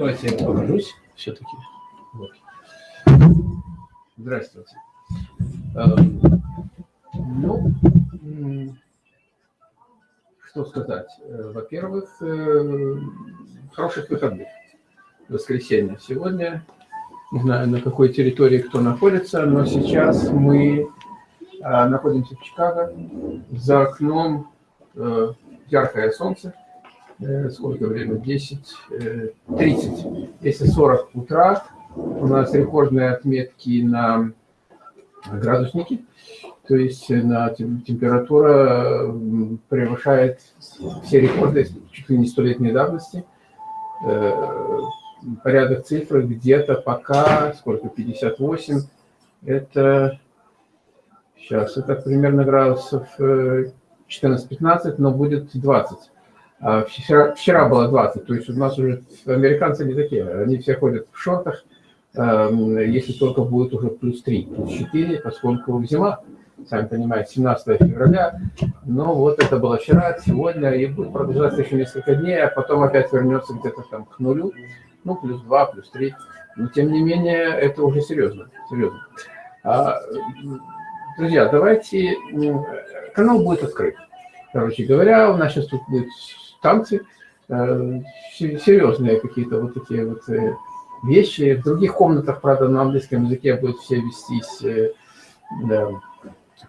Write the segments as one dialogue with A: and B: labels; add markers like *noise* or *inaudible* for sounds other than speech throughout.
A: Давайте я покажусь все-таки. Вот. Здравствуйте. Эм, ну, что сказать. Э, во-первых, э, хороших выходных. Воскресенье сегодня. Не знаю, на какой территории кто находится, но сейчас мы э, находимся в Чикаго. За окном яркое солнце. Сколько время? 10, 30. Если 40 утра, у нас рекордные отметки на градусники. То есть э, на температура превышает все рекорды чуть ли не столетней давности. Э, порядок цифры где-то пока, сколько, 58, это, сейчас, это примерно градусов 14-15, э, но будет 20. А вчера, вчера было 20, то есть у нас уже американцы не такие, они все ходят в шортах, если только будет уже плюс 3, плюс 4, поскольку зима сами понимаете, 17 февраля. Но вот это было вчера, сегодня, и будет продолжаться еще несколько дней, а потом опять вернется где-то там к нулю, ну, плюс 2, плюс 3. Но, тем не менее, это уже серьезно, серьезно. А, друзья, давайте, канал будет открыт. Короче говоря, у нас сейчас тут будут танцы, э, серьезные какие-то вот такие вот э, вещи. В других комнатах, правда, на английском языке будут все вестись э,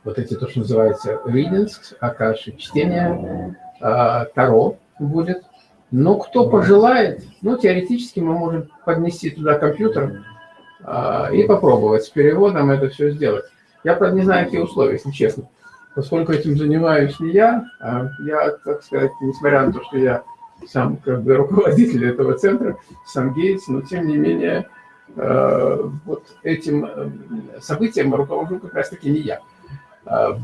A: вот эти то, что называется readings, акаши, чтение, а, таро будет. Но кто пожелает, ну, теоретически мы можем поднести туда компьютер а, и попробовать с переводом это все сделать. Я, правда, не знаю, какие условия, если честно. Поскольку этим занимаюсь не я, а я, так сказать, несмотря на то, что я сам как бы руководитель этого центра, сам Гейтс, но тем не менее вот этим событием руковожу как раз-таки не я. А,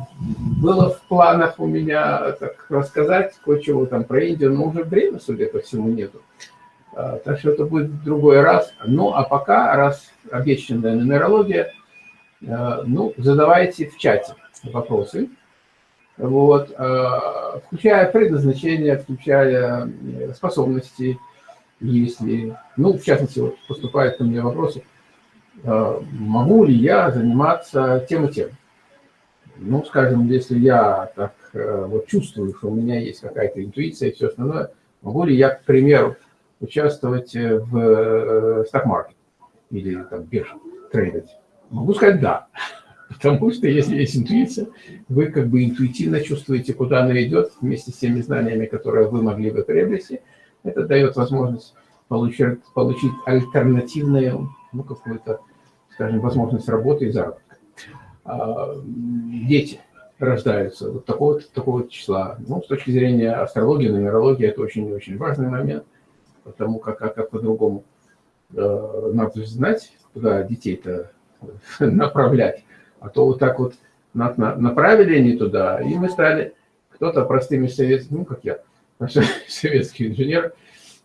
A: было в планах у меня так рассказать кое-чего там про Индию, но уже время, судя по всему, нету. А, так что это будет в другой раз. Ну, а пока, раз обещанная нумерология, а, ну, задавайте в чате вопросы. Вот, включая предназначение, включая э, способности, если, ну, в частности, вот поступают ко мне вопросы, могу ли я заниматься тем и тем ну, скажем, если я так э, вот чувствую, что у меня есть какая-то интуиция и все остальное, могу ли я, к примеру, участвовать э, в сток-маркете э, или там бирже, трейдить? Могу сказать «да». Потому что если есть интуиция, вы как бы интуитивно чувствуете, куда она идет, вместе с теми знаниями, которые вы могли бы приобрести. Это дает возможность получить, получить альтернативную, ну, какую-то, скажем, возможность работы и заработка. А, дети рождаются вот такого, такого числа. Ну, с точки зрения астрологии, нумерологии, это очень-очень важный момент, потому как, как, как по-другому э, надо знать, куда детей-то *laughs* направлять. А то вот так вот на, на, направили они туда, и мы стали, кто-то простыми советскими, ну, как я, *laughs* советский инженер,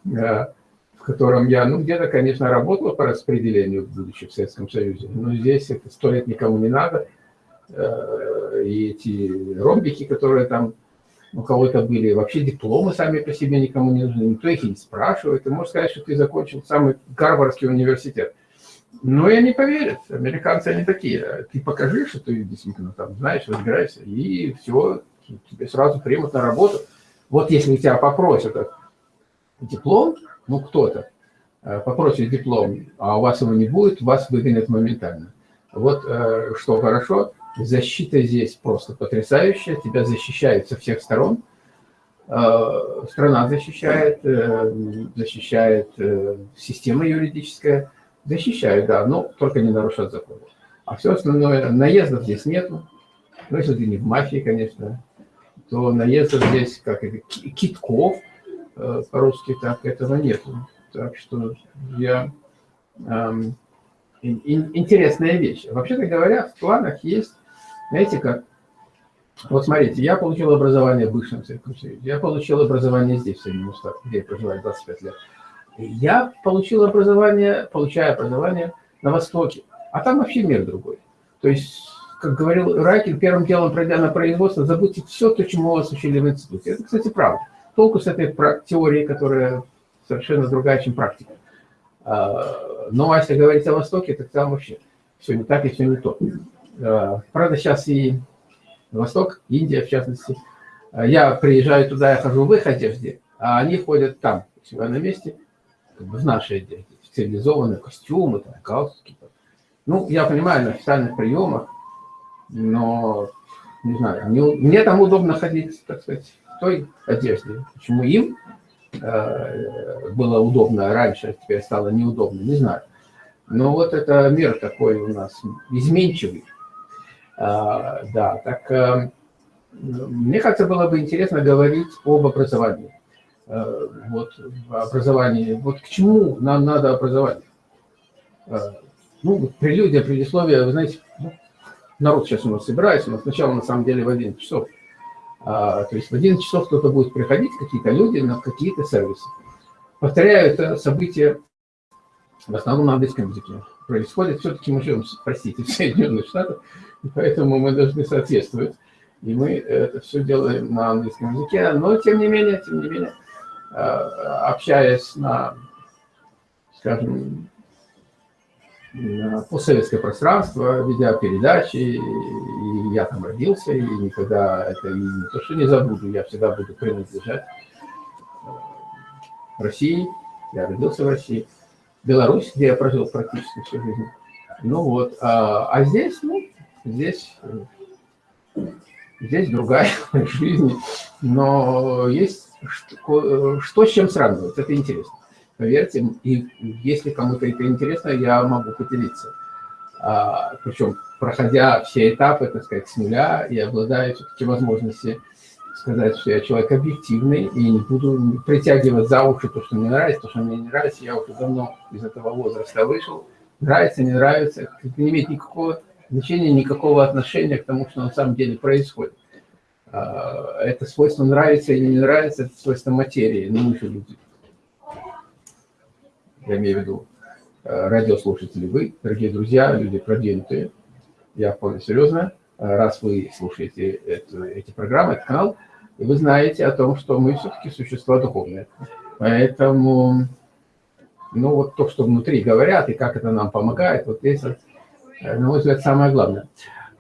A: э, в котором я, ну, где-то, конечно, работал по распределению, будучи в Советском Союзе, но здесь это сто лет никому не надо. Э, и эти ромбики, которые там у кого-то были, вообще дипломы сами по себе никому не нужны, никто их не спрашивает. Ты можешь сказать, что ты закончил самый Гарвардский университет. Но я не поверят, американцы они такие. Ты покажи, что ты действительно там знаешь, разбираешься, и все, тебе сразу примут на работу. Вот если тебя попросят диплом, ну, кто-то э, попросит диплом, а у вас его не будет, вас выгонят моментально. Вот э, что хорошо, защита здесь просто потрясающая, тебя защищают со всех сторон, э, страна защищает, защищает система юридическая, защищает, да, но только не нарушать закон. А все остальное, наездов здесь нету, ну, если ты не в мафии, конечно, то наездов здесь, как китков, Э, по-русски так этого нету. Так что я... Эм, интересная вещь. Вообще-то говоря, в планах есть, знаете как, вот смотрите, я получил образование в бывшем Советском я получил образование здесь, в Соединенных Штатах, где я проживаю 25 лет. Я получил образование, получаю образование на Востоке, а там вообще мир другой. То есть, как говорил Райкин, первым делом, пройдя на производство, забудьте все то, чему вас учили в институте. Это, кстати, правда толку с этой теорией, которая совершенно другая, чем практика. А, но если говорить о Востоке, так там вообще все не так и все не то. А, правда, сейчас и Восток, Индия в частности. Я приезжаю туда, я хожу в их одежде, а они ходят там, у себя на месте, как бы в нашей цивилизованные костюмы, там, галстуки. Ну, я понимаю, на официальных приемах, но, не знаю, мне, мне там удобно ходить, так сказать, в той одежде. Почему им э, было удобно раньше, а теперь стало неудобно, не знаю. Но вот это мир такой у нас изменчивый. А, да, так э, мне кажется, было бы интересно говорить об образовании. Э, вот образование. Вот к чему нам надо образование? Э, ну, прелюдия, предисловие, вы знаете, ну, народ сейчас у нас собирается, нас сначала на самом деле в 11 часов. А, то есть в 11 часов кто-то будет приходить, какие-то люди на какие-то сервисы. Повторяю, это событие в основном на английском языке происходит. Все-таки мы живем, простите, *laughs* в Соединенных Штатах, и поэтому мы должны соответствовать. И мы это все делаем на английском языке. Но, тем не менее, тем не менее, общаясь на, скажем, постсоветское пространство, ведя передачи, и я там родился, и никогда это не то, что не забуду, я всегда буду принадлежать э, России, я родился в России, Беларусь, где я прожил практически всю жизнь. Ну вот, а, а здесь, ну, здесь, здесь другая *laughs* жизнь, но есть что, что с чем сравнивать, это интересно. Поверьте, и если кому-то это интересно, я могу поделиться. А, причем, проходя все этапы, так сказать, с нуля, и обладая все-таки возможностью сказать, что я человек объективный, и не буду притягивать за уши то, что мне нравится, то, что мне не нравится. Я уже давно из этого возраста вышел. Нравится, не нравится, это не имеет никакого значения, никакого отношения к тому, что на самом деле происходит. А, это свойство нравится или не нравится, это свойство материи, мы же люди я имею в виду э, радиослушатели, вы, дорогие друзья, люди продвинутые, я вполне серьезно, э, раз вы слушаете эту, эти программы, этот канал, и вы знаете о том, что мы все-таки существа духовные. Поэтому, ну вот то, что внутри говорят, и как это нам помогает, вот это, э, на мой взгляд, самое главное.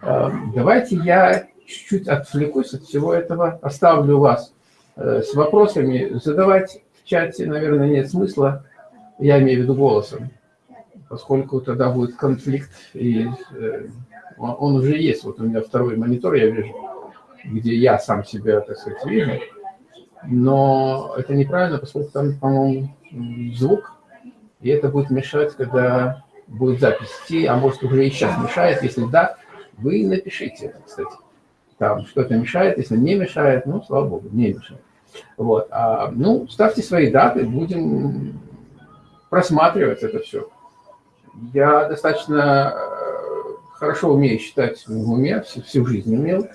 A: Давайте я чуть-чуть отвлекусь от всего этого, оставлю вас с вопросами. Задавать в чате, наверное, нет смысла, я имею в виду голосом, поскольку тогда будет конфликт, и э, он уже есть. Вот у меня второй монитор, я вижу, где я сам себя, так сказать, вижу, но это неправильно, поскольку там, по-моему, звук, и это будет мешать, когда будет запись идти, а может уже и сейчас мешает, если да, вы напишите, кстати, там что-то мешает, если не мешает, ну, слава богу, не мешает. Вот, а, ну, ставьте свои даты, будем просматривать это все. Я достаточно э, хорошо умею считать в уме, всю, всю жизнь умел,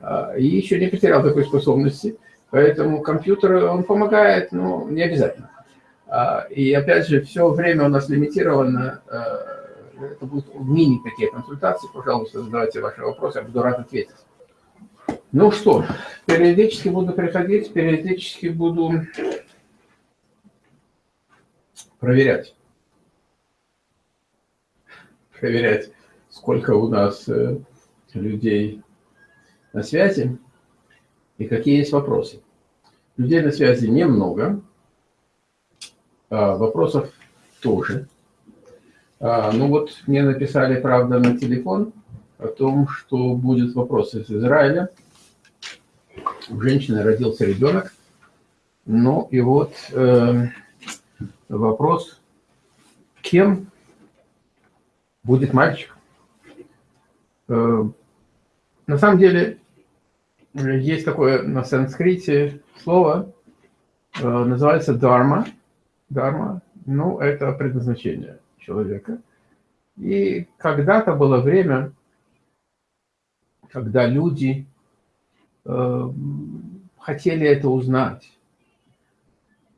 A: а, и еще не потерял такой способности. Поэтому компьютер, он помогает, но не обязательно. А, и опять же, все время у нас лимитировано. Э, это будут мини такие консультации. Пожалуйста, задавайте ваши вопросы, я буду рад ответить. Ну что, периодически буду приходить, периодически буду проверять. Проверять, сколько у нас э, людей на связи и какие есть вопросы. Людей на связи немного, а вопросов тоже. А, ну вот мне написали, правда, на телефон о том, что будет вопрос из Израиля. У женщины родился ребенок. Ну и вот... Э, вопрос, кем будет мальчик. Э, на самом деле, есть такое на санскрите слово, э, называется дарма. Дарма, ну, это предназначение человека. И когда-то было время, когда люди хотели это узнать.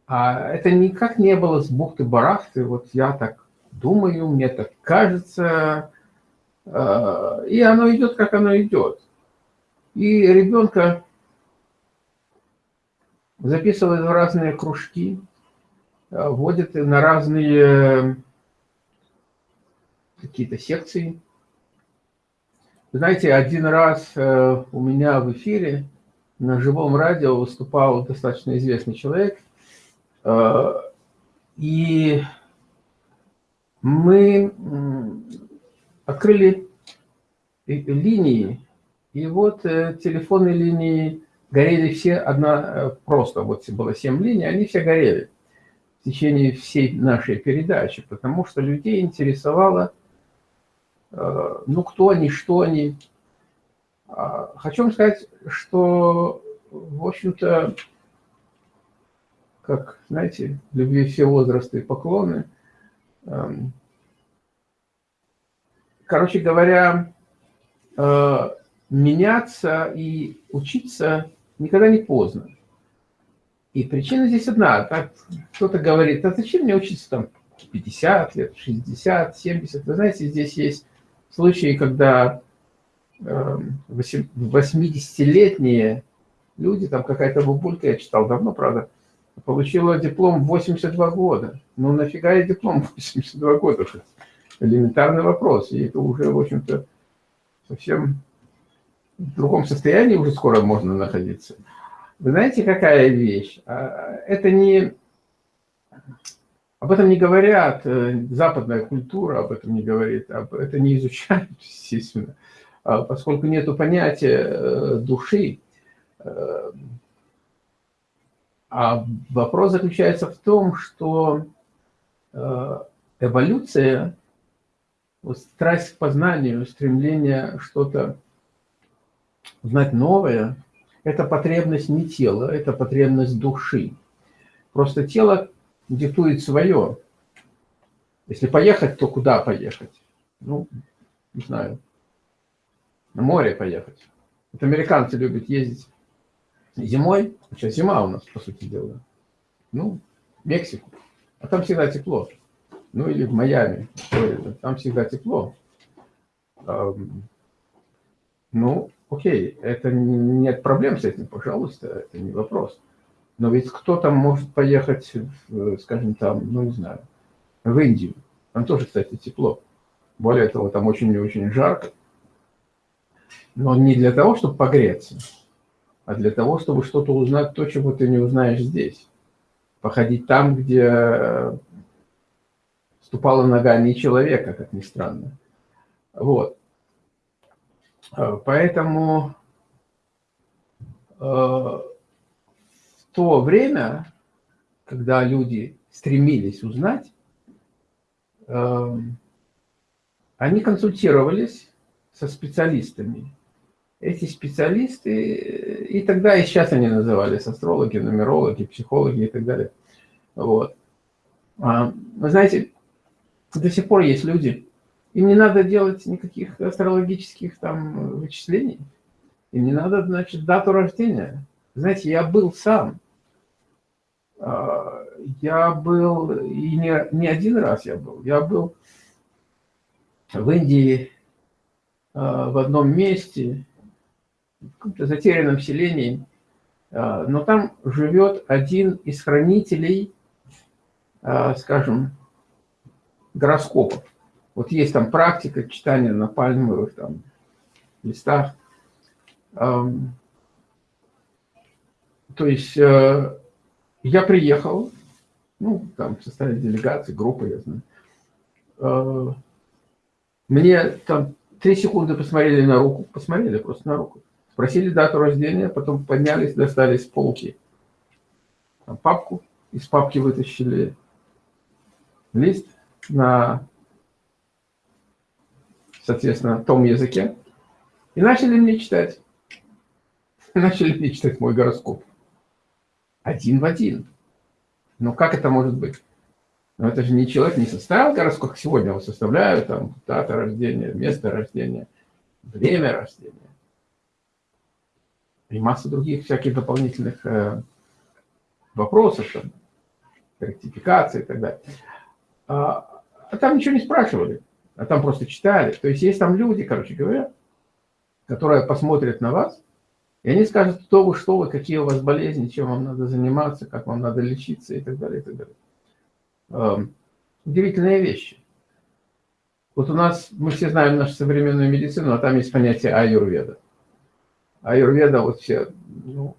A: А это никак не было с бухты-барахты, вот я так думаю, мне так кажется, а, и оно идет, как оно идет. И ребенка записывают в разные кружки, вводят на разные какие-то секции. Знаете, один раз у меня в эфире на живом радио выступал достаточно известный человек, и мы открыли линии, и вот э, телефонные линии горели все одна, э, просто вот было семь линий, они все горели в течение всей нашей передачи, потому что людей интересовало, э, ну, кто они, что они. А, хочу вам сказать, что, в общем-то, как, знаете, любви все возрасты и поклоны. Эм, короче говоря, э, меняться и учиться никогда не поздно. И причина здесь одна. Кто-то говорит, а зачем мне учиться там 50 лет, 60, 70? Вы знаете, здесь есть случаи, когда 80-летние эм, люди, там какая-то бабулька, я читал давно, правда, Получила диплом в 82 года. Ну нафига я диплом в 82 года? Элементарный вопрос. И это уже, в общем-то, совсем в другом состоянии уже скоро можно находиться. Вы знаете, какая вещь? А, это не... Об этом не говорят, э, западная культура об этом не говорит, это не изучают, *laughs* естественно, а поскольку нет понятия э, души, э, а вопрос заключается в том, что эволюция, вот страсть к познанию, стремление что-то знать новое, это потребность не тела, это потребность души. Просто тело диктует свое. Если поехать, то куда поехать? Ну, не знаю, на море поехать. Вот американцы любят ездить Зимой, сейчас зима у нас, по сути дела, ну, Мексику, а там всегда тепло. Ну, или в Майами, там всегда тепло. Ну, окей, это нет проблем с этим, пожалуйста, это не вопрос. Но ведь кто там может поехать, скажем, там, ну, не знаю, в Индию. Там тоже, кстати, тепло. Более того, там очень и очень жарко. Но не для того, чтобы погреться, а для того, чтобы что-то узнать, то, чего ты не узнаешь здесь. Походить там, где э, ступала нога не человека, как ни странно. Вот. Э, поэтому э, то время, когда люди стремились узнать, они консультировались со специалистами эти специалисты, и тогда, и сейчас они назывались астрологи, нумерологи, психологи и так далее. Вот. А, вы знаете, до сих пор есть люди, им не надо делать никаких астрологических там вычислений, им не надо, значит, дату рождения. Знаете, я был сам, я был, и не, не один раз я был, я был в Индии а, в одном месте, в каком-то затерянном селении, а, но там живет один из хранителей, а, скажем, гороскопов. Вот есть там практика читания на пальмовых там, листах. То есть э, я приехал, ну, там в составе делегации, группы, я знаю. Э, мне там три секунды посмотрели на руку, посмотрели просто на руку. Спросили дату рождения, потом поднялись, достали с полки там, папку, из папки вытащили лист на, соответственно, том языке и начали мне читать. *laughs* Начали мне читать мой гороскоп. Один в один. Но как это может быть? Но это же не человек не составил гороскоп, как сегодня его составляют, там, дата рождения, место рождения, время рождения и масса других всяких дополнительных э, вопросов, там, ректификации и так далее. А, а там ничего не спрашивали, а там просто читали. То есть есть там люди, короче говоря, которые посмотрят на вас, и они скажут, кто вы, что вы, какие у вас болезни, чем вам надо заниматься, как вам надо лечиться и так далее, и так далее. Эм, удивительные вещи. Вот у нас, мы все знаем нашу современную медицину, а там есть понятие аюрведа. Аюрведа, вот все, ну,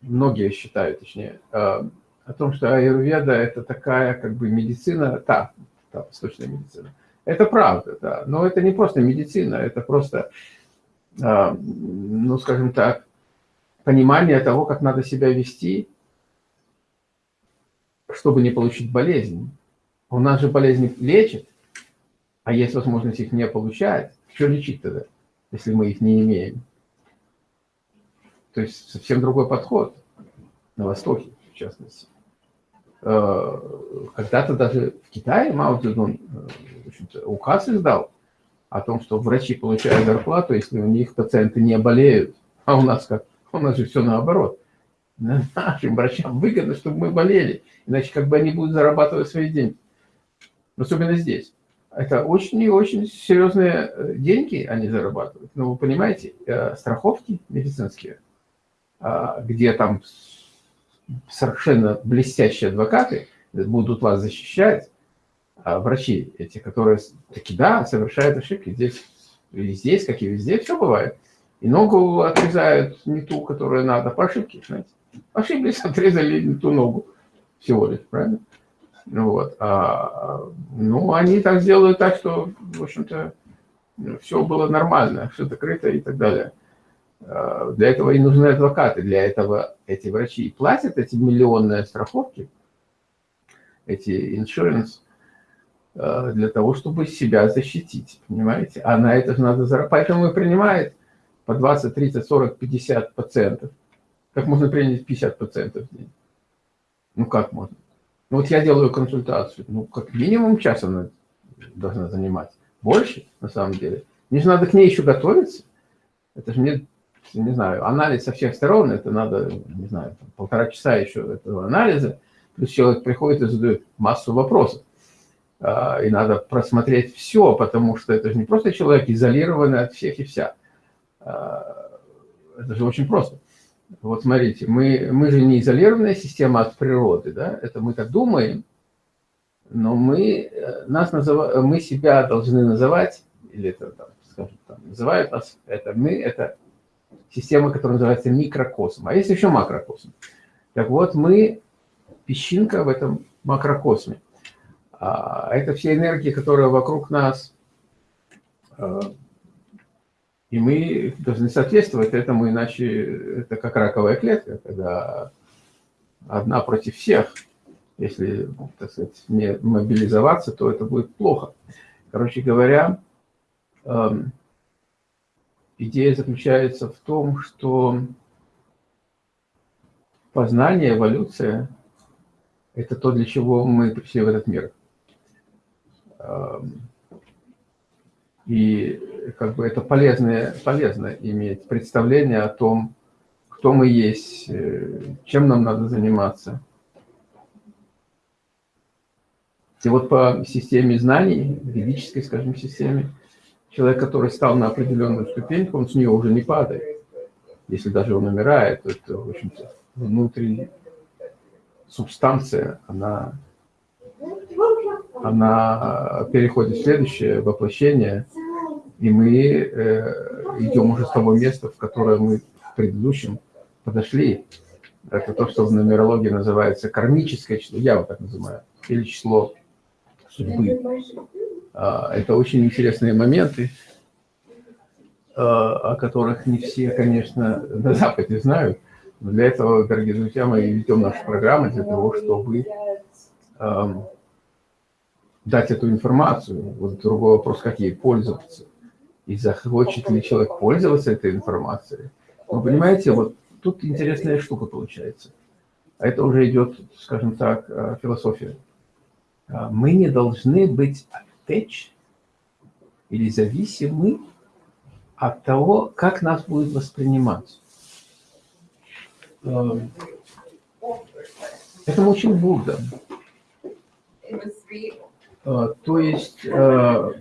A: многие считают, точнее, эм, о том, что аюрведа – это такая как бы медицина, та, та восточная медицина. Это правда, да, но это не просто медицина, это просто, эм, ну, скажем так, понимание того, как надо себя вести, чтобы не получить болезнь. У нас же болезни лечат, а есть возможность их не получать. Что лечить тогда, если мы их не имеем? То есть совсем другой подход на Востоке, в частности. Э, когда-то даже в Китае Мао Цзэдун э, указ издал о том, что врачи получают зарплату, если у них пациенты не болеют. А у нас как? У нас же все наоборот. *laughs* Нашим врачам выгодно, чтобы мы болели. Иначе как бы они будут зарабатывать свои деньги. Особенно здесь. Это очень и очень серьезные э, деньги они зарабатывают. Но вы понимаете, э, страховки медицинские, а, где там совершенно блестящие адвокаты будут вас защищать, а врачи эти, которые таки да, совершают ошибки здесь, и здесь, как и везде, все бывает. И ногу отрезают не ту, которую надо, по ошибке, знаете. Ошиблись, *laughs* отрезали не ту ногу всего лишь, правильно? Ну вот. А, ну, они так сделают так, что, в общем-то, все было нормально, все закрыто и так далее. А, для этого и нужны адвокаты, для этого эти врачи платят эти миллионные страховки, эти insurance, а, для того, чтобы себя защитить, понимаете? А на это же надо заработать. Поэтому и принимает по 20, 30, 40, 50 пациентов. Как можно принять 50 пациентов в день? Ну, как можно? Ну, вот я делаю консультацию. Ну, как минимум час она должна занимать. Больше, на самом деле. Мне же надо к ней еще готовиться. Это же мне, не знаю, анализ со всех сторон. Это надо, не знаю, полтора часа еще этого анализа. Плюс человек приходит и задает массу вопросов. А, и надо просмотреть все, потому что это же не просто человек изолированный от всех и вся. А, это же очень просто. Вот смотрите, мы, мы же не изолированная система от природы, да, это мы так думаем, но мы, э, нас называ, мы себя должны называть, или это, там, скажем, там, называют нас, это мы, это система, которая называется микрокосм, а есть еще макрокосм. Так вот, мы песчинка в этом макрокосме. А это все энергии, которые вокруг нас э, и мы должны соответствовать этому, иначе это как раковая клетка, когда одна против всех. Если, так сказать, не мобилизоваться, то это будет плохо. Короче говоря, эм, идея заключается в том, что познание, эволюция – это то, для чего мы пришли в этот мир. И как бы это полезно, полезно иметь представление о том, кто мы есть, э, чем нам надо заниматься. И вот по системе знаний, ведической, скажем, системе, человек, который стал на определенную ступеньку, он с нее уже не падает. Если даже он умирает, то это, в общем-то, внутри субстанция, она, она переходит в следующее воплощение – и мы э, идем уже с того места, в которое мы в предыдущем подошли. Это то, что в нумерологии называется кармическое число, я вот так называю, или число судьбы. А, это очень интересные моменты, а, о которых не все, конечно, на Западе знают. Но для этого, дорогие друзья, мы ведем нашу программу для того, чтобы дать эту информацию. Вот другой вопрос, как ей пользоваться и захочет ли человек пользоваться этой информацией. Вы понимаете, вот тут интересная штука получается. А это уже идет, скажем так, э, философия. А мы не должны быть attached или зависимы от того, как нас будет воспринимать. Эм, это очень Будда. Э, то есть э,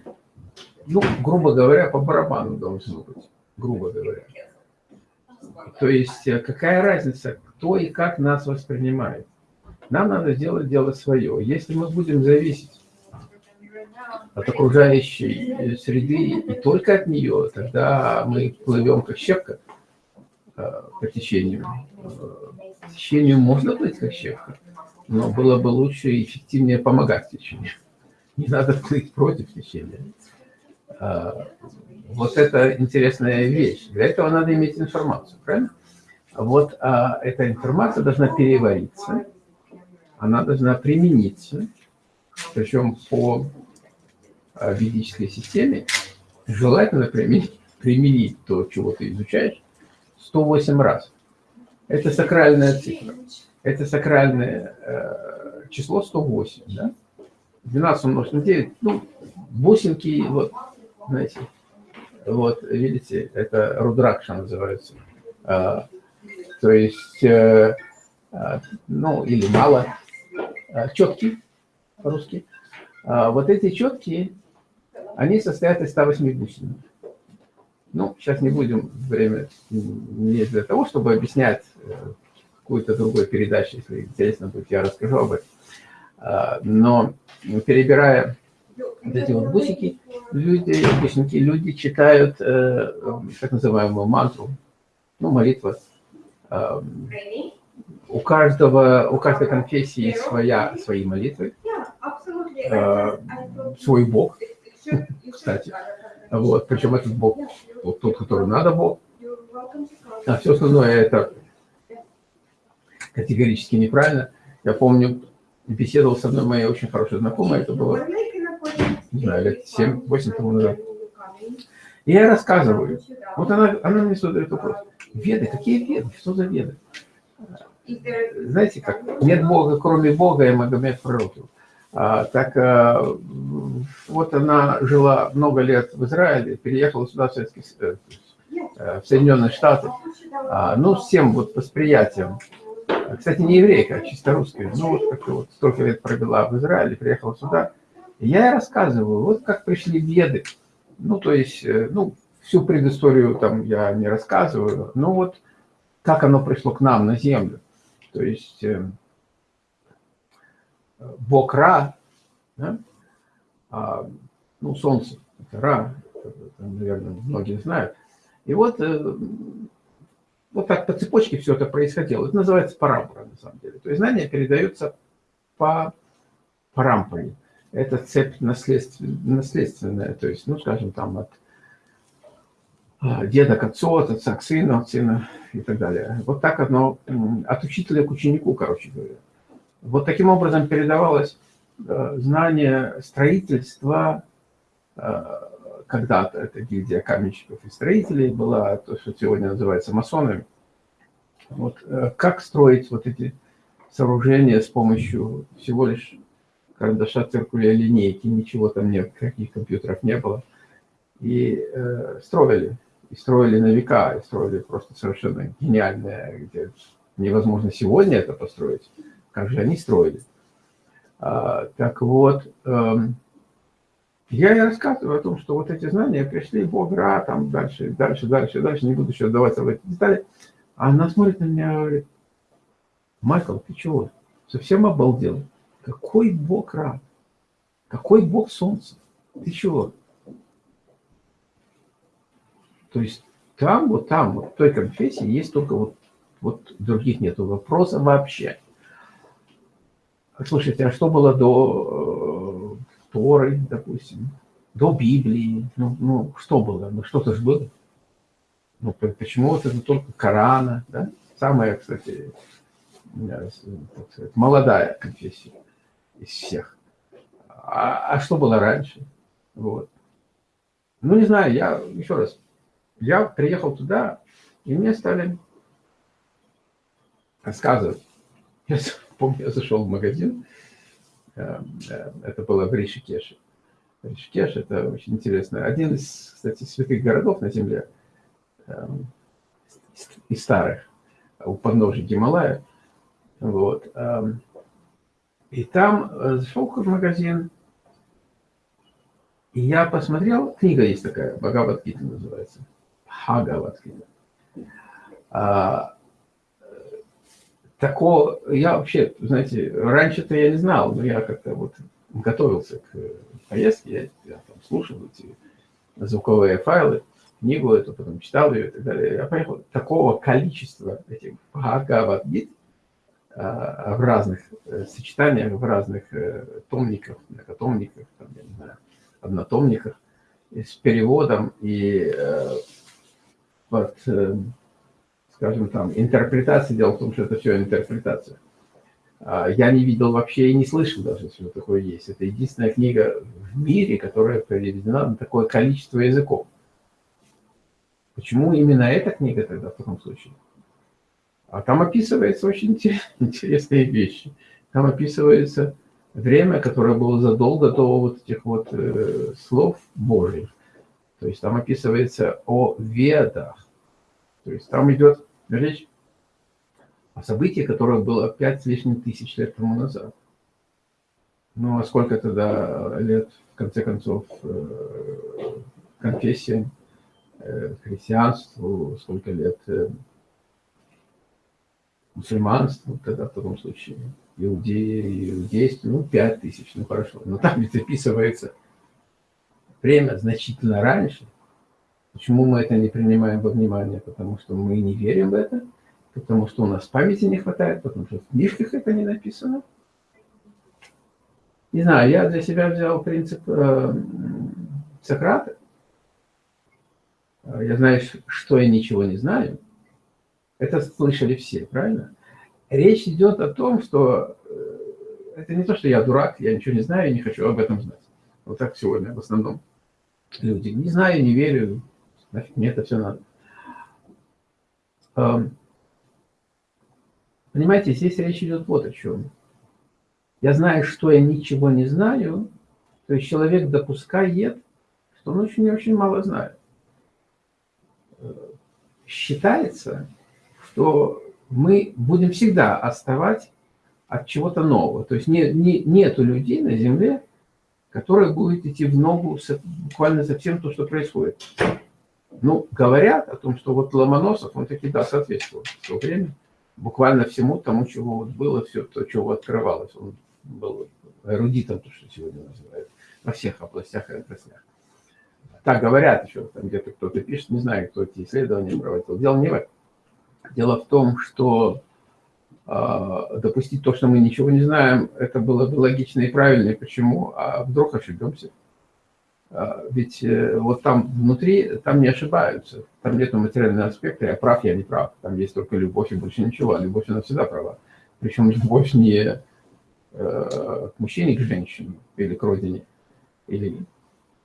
A: ну, грубо говоря, по барабану должно быть, грубо говоря. То есть э, какая разница, кто и как нас воспринимает. Нам надо сделать дело свое. Если мы будем зависеть от окружающей среды и только от нее, тогда мы плывем как щепка э, по течению. По течению можно плыть как щепка, но было бы лучше и эффективнее помогать течению. Не надо плыть против течения. А, вот это интересная вещь. Для этого надо иметь информацию, правильно? Вот а эта информация должна перевариться, она должна примениться, причем по а, ведической системе желательно применить, применить то, чего ты изучаешь, 108 раз. Это сакральная цифра. Это сакральное э, число 108, да? 12 умножить на 9, ну, бусинки, вот, знаете, вот, видите, это рудракша называется. А, то есть, э, а, ну, или мало, а, четкий по-русски. А, вот эти четкие, они состоят из 108 бусин. Ну, сейчас не будем время не для того, чтобы объяснять э, какую-то другую передачу, если интересно будет, я расскажу об этом. А, но перебирая вот эти вот бусики, люди, бусинки, люди читают э, так называемую мантру, ну, молитва. Э, у каждого, у каждой конфессии своя, свои молитвы, э, свой Бог, кстати. Вот, причем этот Бог, вот тот, который надо Бог, а все остальное это категорически неправильно. Я помню, беседовал с одной моей очень хорошей знакомой, это было, не знаю, лет 7-8 тому назад. И я рассказываю. Вот она, она мне задает вопрос. Веды? Какие веды? Что за веды? Знаете как? Нет Бога, кроме Бога, и Магомед пророкил. А, так а, вот она жила много лет в Израиле, переехала сюда в, Советский, э, в Соединенные Штаты. А, ну, с тем вот восприятием кстати, не еврейка, а чисто русская. Ну, вот как вот столько лет провела в Израиле, приехала сюда. И я ей рассказываю, вот как пришли веды. Ну, то есть, э, ну, всю предысторию там я не рассказываю, но вот как оно пришло к нам на землю. То есть, э, Бог Ра, да? а, ну, Солнце, это Ра, это, наверное, многие знают. И вот э, вот так по цепочке все это происходило. Это называется парампора, на самом деле. То есть знания передаются по парампоре. Это цепь наследственная, то есть, ну, скажем, там от а, деда к отцу, от отца к сыну, от сына и так далее. Вот так оно от учителя к ученику, короче говоря. Вот таким образом передавалось э, знание строительства э, когда-то это гильдия каменщиков и строителей была, то, что сегодня называется масонами. Вот, э, как строить вот эти сооружения с помощью всего лишь карандаша, циркуля, линейки, ничего там нет, каких компьютеров не было. И э, строили, и строили на века, и строили просто совершенно гениальное, где невозможно сегодня это построить. Как же они строили? А, так вот, эм, я и рассказываю о том, что вот эти знания пришли, Бог, Ра, там дальше, дальше, дальше, дальше, не буду сейчас даваться в эти детали. Она смотрит на меня и говорит, Майкл, ты чего? Совсем обалдел? Какой Бог Ра? Какой Бог Солнца? Ты чего? То есть там, вот там, вот в той конфессии есть только вот, вот других нету вопроса вообще. Слушайте, а что было до Торы, допустим, до Библии. Ну, ну что было? Ну, что-то же было. Ну, почему вот это только Корана, да? Самая, кстати, сказать, молодая конфессия из всех. А, а что было раньше? Вот. Ну, не знаю, я, еще раз, я приехал туда, и мне стали рассказывать. Я помню, я зашел в магазин, Э, э, это было в Ришикеше. Ришикеш – это очень интересно. Один из, кстати, святых городов на Земле, эм, из старых, у подножия Гималая. Вот. И там э, зашел в магазин, и я посмотрел, книга есть такая, Бхагавадгита называется, Бхагавадгита. А, такого, я вообще, знаете, раньше-то я не знал, но я как-то вот готовился к поездке, я, я там слушал эти звуковые файлы, книгу эту, потом читал ее и так далее. Я понял, такого количества этих Бхагавадгит а, в разных э, сочетаниях, в разных э, томниках, многотомниках, там, я не знаю, однотомниках, с переводом и э, вот, скажем там, интерпретация. Дело в том, что это все интерпретация. А, я не видел вообще и не слышал даже, что такое есть. Это единственная книга в мире, которая переведена на такое количество языков. Почему именно эта книга тогда в таком случае? А там описывается очень *laughs* интересные вещи. Там описывается время, которое было задолго до вот этих вот э, слов Божьих. То есть там описывается о ведах. То есть там идет речь о событии, которое было пять с лишним тысяч лет тому назад. Ну, а сколько тогда лет, в конце концов, э, конфессиям Э, христианству, сколько лет э, мусульманству, тогда в таком случае, иудеи, иудейству, ну, пять тысяч, ну, хорошо. Но там ведь описывается время значительно раньше. Почему мы это не принимаем во внимание? Потому что мы не верим в это, потому что у нас памяти не хватает, потому что в книжках это не написано. Не знаю, я для себя взял принцип э, Сократа, я знаю, что я ничего не знаю. Это слышали все, правильно? Речь идет о том, что э, это не то, что я дурак, я ничего не знаю и не хочу об этом знать. Вот так сегодня в основном люди. Не знаю, не верю, нафиг мне это все надо. Понимаете, здесь речь идет вот о чем. Я знаю, что я ничего не знаю, то есть человек допускает, что он очень-очень мало знает считается, что мы будем всегда отставать от чего-то нового. То есть не, не, нету людей на Земле, которые будут идти в ногу с, буквально за всем то, что происходит. Ну, говорят о том, что вот Ломоносов, он таки, да, соответствовал в то время буквально всему тому, чего вот было, все то, чего открывалось. Он был эрудитом, то, что сегодня называют, во всех областях и отраслях. Так говорят еще, там где-то кто-то пишет, не знаю, кто эти исследования проводил. Дело не в этом. Дело в том, что э, допустить то, что мы ничего не знаем, это было бы логично и правильно. И почему? А вдруг ошибемся? А, ведь э, вот там внутри, там не ошибаются. Там нет материального аспекта, я прав, я не прав. Там есть только любовь и больше ничего. А любовь, она всегда права. Причем любовь не э, к мужчине, к женщине или к родине, или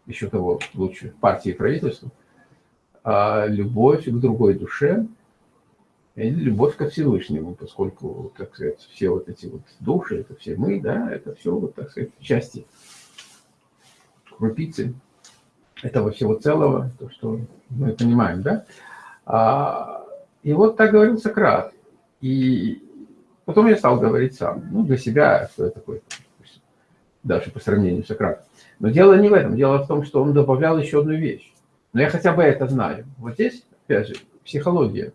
A: еще того лучше, партии и правительству, а любовь к другой душе любовь ко Всевышнему, поскольку, так сказать, все вот эти вот души, это все мы, да, это все, вот, так сказать, части, крупицы этого всего целого, то, что мы понимаем, да. А, и вот так говорил Сократ. И потом я стал говорить сам, ну, для себя, кто я такой, даже по сравнению с Сократом. Но дело не в этом. Дело в том, что он добавлял еще одну вещь. Но я хотя бы это знаю. Вот здесь, опять же, психология.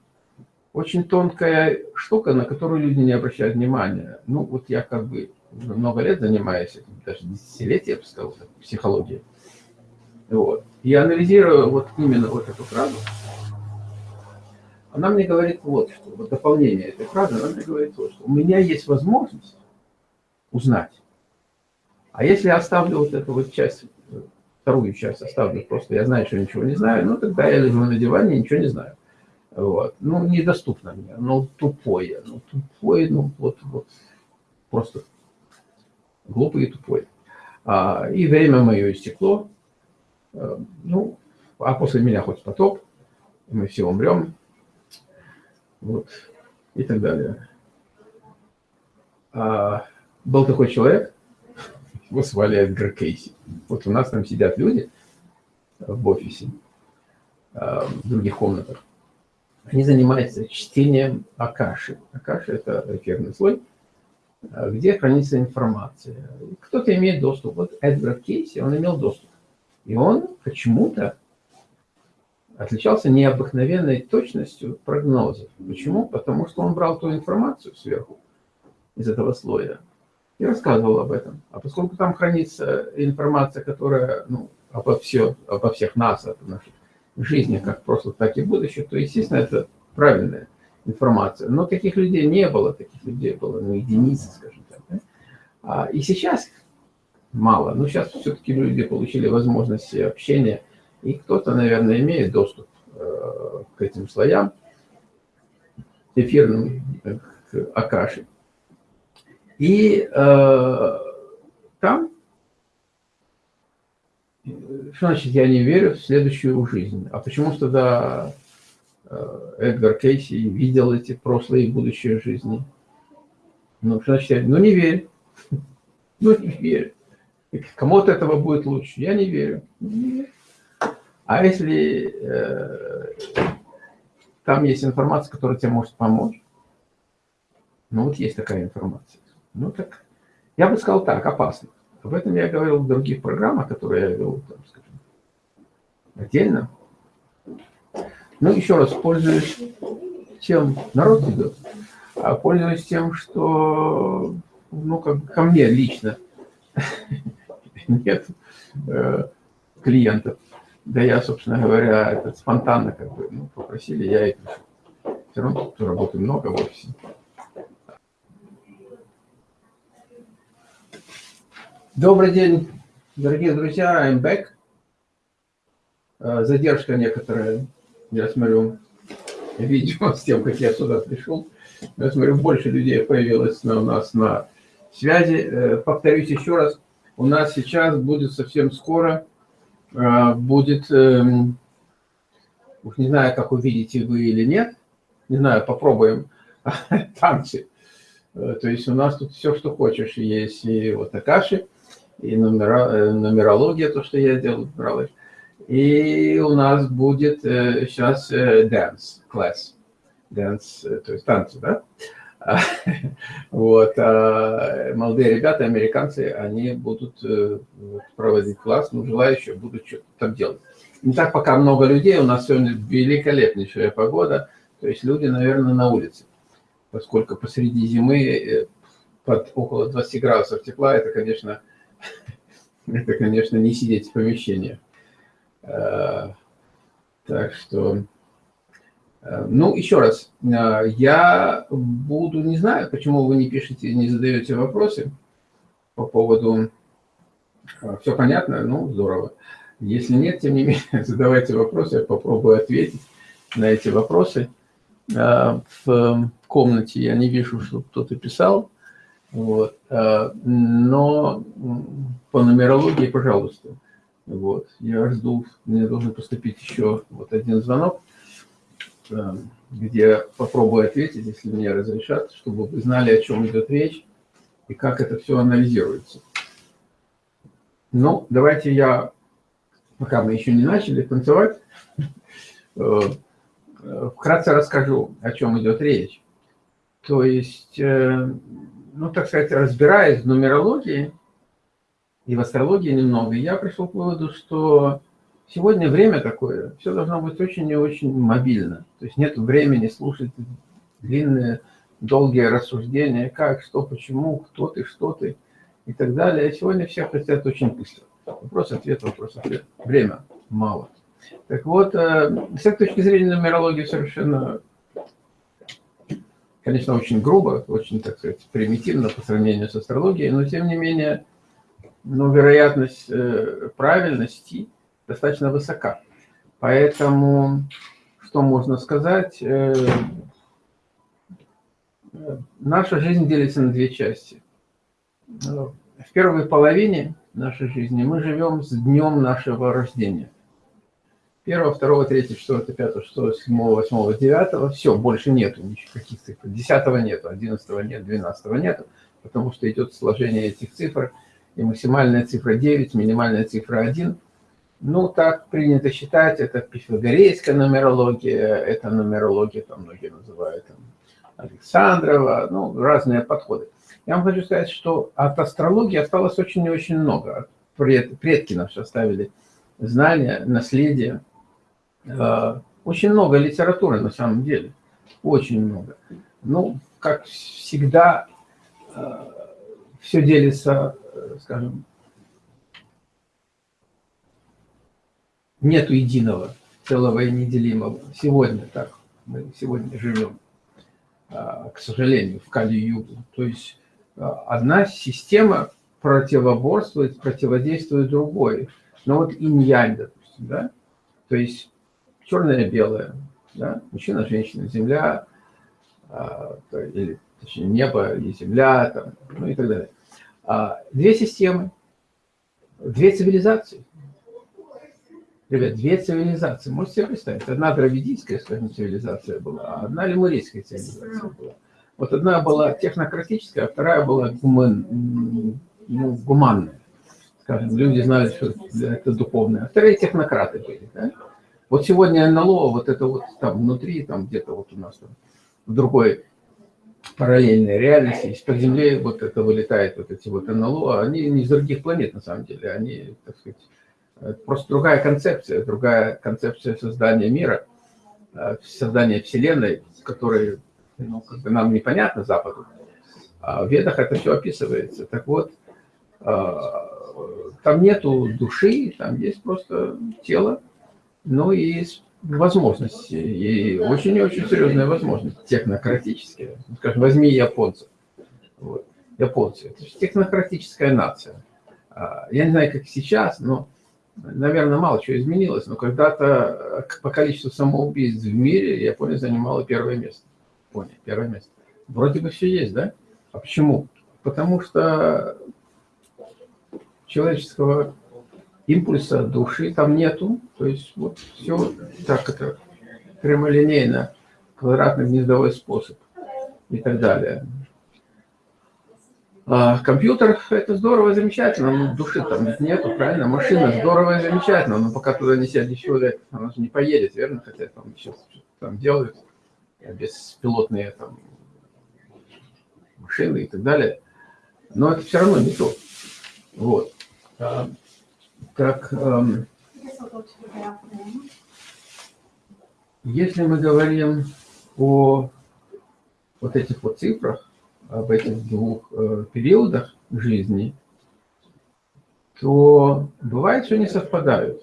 A: Очень тонкая штука, на которую люди не обращают внимания. Ну, вот я как бы много лет занимаюсь даже десятилетия, я бы сказал, психологией. Вот. И анализирую вот именно вот эту фразу. Она мне говорит вот что, вот дополнение этой фразы, она мне говорит вот что. У меня есть возможность узнать, а если я оставлю вот эту вот часть, вторую часть оставлю просто, я знаю, что ничего не знаю, ну тогда я лежу на диване и ничего не знаю. Вот. Ну, недоступно мне, ну, тупое, ну, тупое, ну, вот, вот, просто глупый и тупой. А, и время мое истекло, а, ну, а после меня хоть потоп, мы все умрем, вот, и так далее. А, был такой человек, его звали Эдгар Кейси. Вот у нас там сидят люди в офисе, а, в других комнатах. Они занимаются чтением Акаши. Акаши – это эфирный слой, а, где хранится информация. Кто-то имеет доступ. Вот Эдгар Кейси, он имел доступ. И он почему-то отличался необыкновенной точностью прогнозов. Почему? Потому что он брал ту информацию сверху из этого слоя и рассказывал об этом. А поскольку там хранится информация, которая ну, обо, все, обо всех нас, о нашей жизни, как в прошлом, так и в будущем, то, естественно, это правильная информация. Но таких людей не было, таких людей было ну, единицы, скажем так. Да? А, и сейчас мало. Но сейчас все-таки люди получили возможность общения, и кто-то, наверное, имеет доступ э, к этим слоям эфирным, э, к Акаши. И э, там, что значит «я не верю в следующую жизнь»? А почему тогда э, Эдгар Кейси видел эти прошлые и будущие жизни? Ну, что значит, ну не верь. *laughs* Ну не верь. Кому-то этого будет лучше. Я не верю. А если э, там есть информация, которая тебе может помочь, ну вот есть такая информация. Ну так, я бы сказал так, опасно. Об этом я говорил в других программах, которые я вел, там, скажем, отдельно. Ну, еще раз, пользуюсь тем, народ идет, а пользуюсь тем, что, ну, как ко мне лично *laughs* нет э, клиентов. Да я, собственно говоря, это спонтанно как бы ну, попросили, я и пришел. Все равно тут работы много в офисе. Добрый день, дорогие друзья, I'm back. Э, задержка некоторая, я смотрю, видео с тем, как я сюда пришел. Я смотрю, больше людей появилось на, у нас на связи. Э, повторюсь еще раз, у нас сейчас будет совсем скоро, э, будет, эм, уж не знаю, как увидите вы или нет, не знаю, попробуем *laughs* танцы. То есть у нас тут все, что хочешь, есть и вот Акаши, и нумера, э, нумерология, то, что я делал, бралась. И у нас будет сейчас э, dance class. Dance, э, то есть танцы, да? *laughs* Вот. А молодые ребята, американцы, они будут проводить класс, ну, желающие будут что-то там делать. Не так пока много людей, у нас сегодня великолепнейшая погода, то есть люди, наверное, на улице. Поскольку посреди зимы под около 20 градусов тепла, это, конечно, это, конечно, не сидеть в помещении. Э, так что, э, ну, еще раз, э, я буду, не знаю, почему вы не пишете, не задаете вопросы по поводу, все понятно, ну, здорово. Если нет, тем не менее, *laughs* задавайте вопросы, я попробую ответить на эти вопросы. В комнате я не вижу, что кто-то писал. Вот. А, но по нумерологии, пожалуйста. Вот. Я жду, мне должен поступить еще вот один звонок, а, где попробую ответить, если мне разрешат, чтобы вы знали, о чем идет речь и как это все анализируется. Ну, давайте я, пока мы еще не начали танцевать, э, вкратце расскажу, о чем идет речь. То есть э, ну, так сказать, разбираясь в нумерологии и в астрологии немного, я пришел к выводу, что сегодня время такое, все должно быть очень и очень мобильно. То есть нет времени слушать длинные, долгие рассуждения, как, что, почему, кто ты, что ты и так далее. Сегодня все хотят очень быстро. Вопрос-ответ, вопрос-ответ. Время мало. Так вот, э, с этой точки зрения нумерология совершенно конечно, очень грубо, очень, так сказать, примитивно по сравнению с астрологией, но, тем не менее, ну, вероятность э, правильности достаточно высока. Поэтому, что можно сказать, э, наша жизнь делится на две части. В первой половине нашей жизни мы живем с днем нашего рождения – первого, второго, третьего, четвертого, пятого, шестого, седьмого, восьмого, девятого. Все, больше нету никаких цифр. Десятого нету, одиннадцатого нет, двенадцатого нету, потому что идет сложение этих цифр. И максимальная цифра 9, минимальная цифра 1. Ну, так принято считать, это пифагорейская нумерология, это нумерология, там многие называют там, Александрова, ну, разные подходы. Я вам хочу сказать, что от астрологии осталось очень и очень много. Предки наши оставили знания, наследие, очень много литературы на самом деле, очень много. Ну, как всегда, э, все делится, э, скажем, нету единого, целого и неделимого. Сегодня так, мы сегодня живем, к сожалению, в Кали-Югу. То есть одна система противоборствует, противодействует другой. Но вот инь-янь, допустим, да? То есть черное белое, да? мужчина, женщина, земля, а, или точнее небо и земля, там, ну и так далее. А, две системы, две цивилизации. Ребят, две цивилизации. Можете себе представить? Одна дравидийская, скажем, цивилизация была, а одна лемурийская цивилизация была. Вот одна была технократическая, а вторая была гуман, ну, гуманная. Скажем, люди знали, что это духовное. А вторые технократы были. Да? Вот сегодня НЛО, вот это вот там внутри, там где-то вот у нас там, в другой параллельной реальности, из-под Земли вот это вылетает, вот эти вот НЛО, они не из других планет на самом деле, они, так сказать, просто другая концепция, другая концепция создания мира, э, создания Вселенной, которая ну, как бы нам непонятно Западу. А в Ведах это все описывается. Так вот, э, там нету души, там есть просто тело, ну и возможности, и очень-очень серьезная возможность, технократическая. Скажем, возьми японцев. Вот. Японцы, это же технократическая нация. А, я не знаю, как сейчас, но, наверное, мало чего изменилось, но когда-то по количеству самоубийств в мире Япония занимала первое место. Япония, первое место. Вроде бы все есть, да? А почему? Потому что человеческого импульса души там нету. То есть вот все так это прямолинейно, квадратный гнездовой способ и так далее. А компьютер – это здорово, замечательно, но души там нету, правильно? Машина здорово и замечательно, но пока туда не сядет человек, она же не поедет, верно? Хотя там сейчас там делают беспилотные там машины и так далее. Но это все равно не то. Вот. Так, эм, если мы говорим о вот этих вот цифрах, об этих двух э, периодах жизни, то бывает, что не совпадают.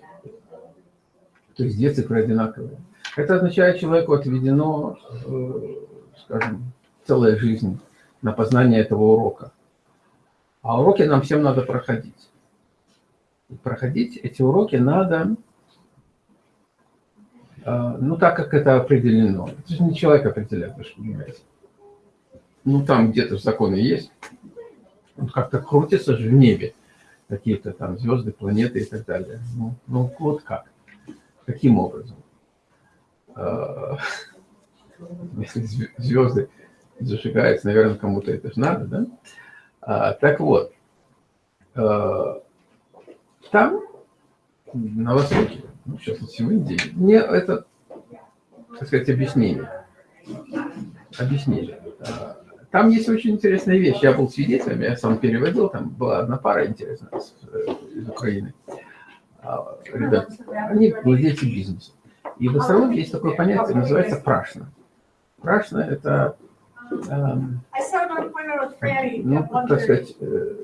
A: То есть две цифры одинаковые. Это означает, человеку отведено, э, скажем, целая жизнь на познание этого урока. А уроки нам всем надо проходить проходить эти уроки надо, а, ну, так, как это определено. Это же не человек определяет, вы же понимаете. Ну, там где-то законы есть. Он как-то крутится же в небе. Какие-то там звезды, планеты и так далее. Ну, ну вот как? Каким образом? А, *laughs* если звезды зажигаются, наверное, кому-то это же надо, да? А, так вот, там, на Востоке, ну, сейчас вот в Индии, мне это, так сказать, объяснение. Объяснили. А, там есть очень интересная вещь. Я был свидетелем, я сам переводил, там была одна пара интересная э, из Украины. А, ребят, они владельцы бизнеса. И в астрологии есть такое понятие, называется прашна. Прашна – это Эм, ну, так сказать, э,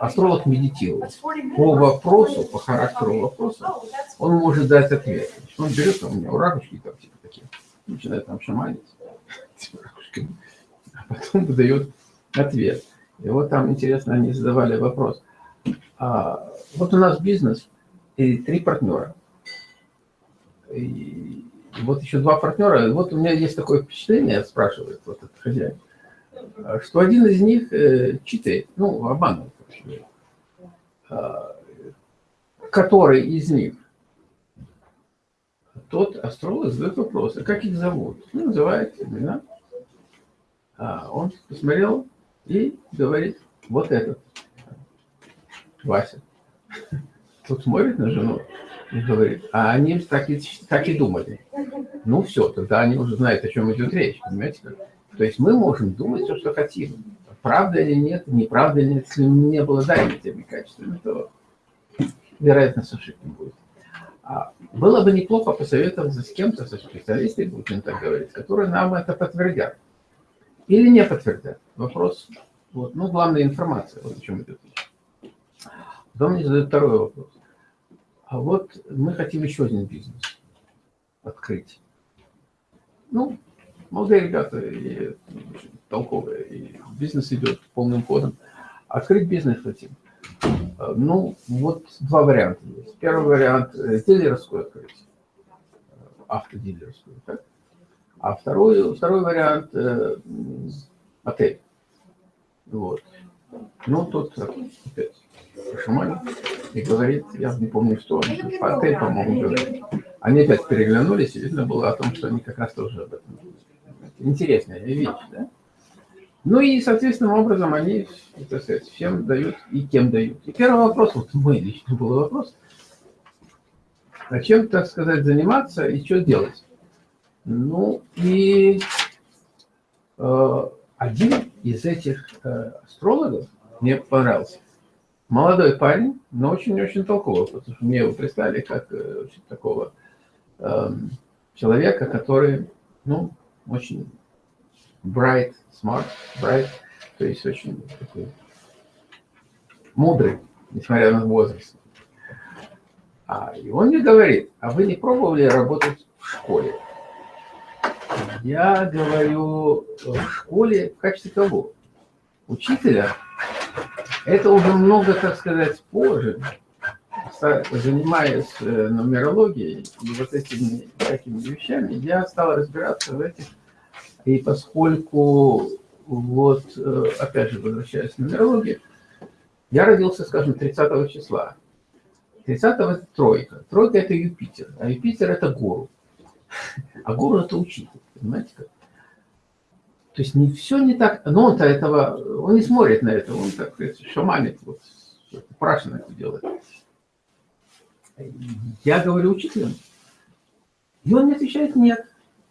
A: астролог медитирует. По вопросу, по характеру вопроса, он может дать ответ. Он берет, у него ракушки там типа такие, начинает там шаманить *laughs* ракушками, а потом выдает ответ. И вот там, интересно, они задавали вопрос. А, вот у нас бизнес и три партнера. И вот еще два партнера. Вот у меня есть такое впечатление, спрашивает вот этот хозяин, что один из них э, читает, ну, обманывает. А, который из них? Тот астролог задает вопрос, а как их зовут? Ну, называет имена. А он посмотрел и говорит, вот этот, Вася. Тут смотрит на жену и говорит, а они так и, так и думали. Ну все, тогда они уже знают, о чем идет речь, понимаете? То есть мы можем думать все, что хотим. Правда или нет, неправда или нет, если не обладаем этими качествами, то вероятность ошибки будет. А было бы неплохо посоветоваться с кем-то, со специалистами, будем так говорить, которые нам это подтвердят. Или не подтвердят. Вопрос, вот, ну, главная информация, вот о чем идет речь. Потом мне задают второй вопрос. А вот мы хотим еще один бизнес открыть. Ну, молодые ребята и толковые, и бизнес идет полным ходом. Открыть бизнес хотим. Ну, вот два варианта есть. Первый вариант э, – дилерскую открыть, автодилерскую. Так? А второй, второй вариант э, – отель. Вот. Ну, тут опять Шамаль и говорит, я не помню, что, отель, по-моему, говорит. Они опять переглянулись, и видно было о том, что они как раз тоже об этом. Интересная вещь, да? Ну и, соответственным образом, они, так всем дают и кем дают. И первый вопрос, вот мой лично был вопрос, а чем, так сказать, заниматься и что делать? Ну и э, один из этих э, астрологов мне понравился. Молодой парень, но очень-очень толковый, потому что мне его представили как э, такого э, человека, который, ну, очень bright, smart, bright, то есть очень такой мудрый, несмотря на возраст. А, и он мне говорит, а вы не пробовали работать в школе? Я говорю, в школе в качестве кого? Учителя? Это уже много, так сказать, позже, занимаясь э, нумерологией и вот этими такими вещами, я стал разбираться в этих и поскольку, вот, э, опять же, возвращаясь к нумерологии, я родился, скажем, 30 числа. 30 это тройка. Тройка это Юпитер, а Юпитер это гуру. А гуру это учитель, понимаете как? То есть не все не так, но он-то этого, он не смотрит на это, он так сказать, шаманит, вот, прашно это делает. Я говорю учителям, и он мне отвечает нет.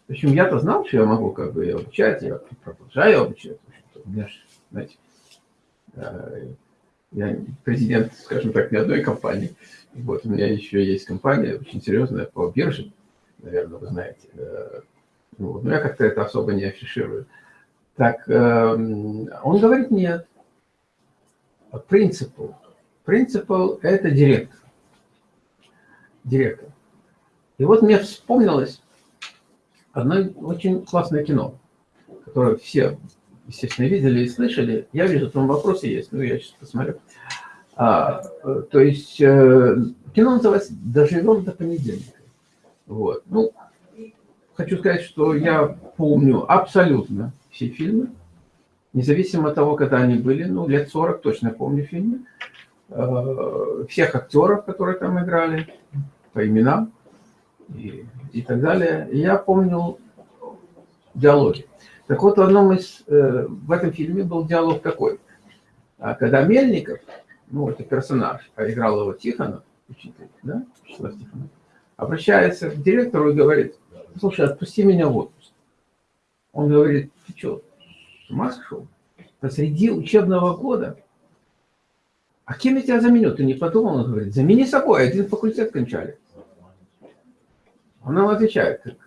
A: Общем, я-то знал, что я могу как бы обучать, я продолжаю обучать. У меня же, знаете, э, я президент, скажем так, не одной компании. Вот у меня еще есть компания очень серьезная по бирже, наверное, вы знаете. Э, вот. Но я как-то это особо не афиширую. Так, эм, он говорит нет. Принципал. Принципал – это директор. Директор. И вот мне вспомнилось, одно очень классное кино, которое все, естественно, видели и слышали. Я вижу, там вопросы есть, но я сейчас посмотрю. А, то есть э, кино называется «Доживем до понедельника». Вот. Ну, хочу сказать, что я помню абсолютно все фильмы, независимо от того, когда они были, ну, лет 40 точно помню фильмы, э, всех актеров, которые там играли, по именам и, так далее. И я помнил диалоги. Так вот, в одном из, э, в этом фильме был диалог такой. А когда Мельников, ну, это персонаж, а играл его Тихонов, учитель, да, Вячеслав Тихонов, обращается к директору и говорит, слушай, отпусти меня в отпуск. Он говорит, ты что, с ума сошел? Посреди учебного года? А кем я тебя заменю? Ты не подумал? Он говорит, замени собой, один факультет кончали. Он нам отвечает,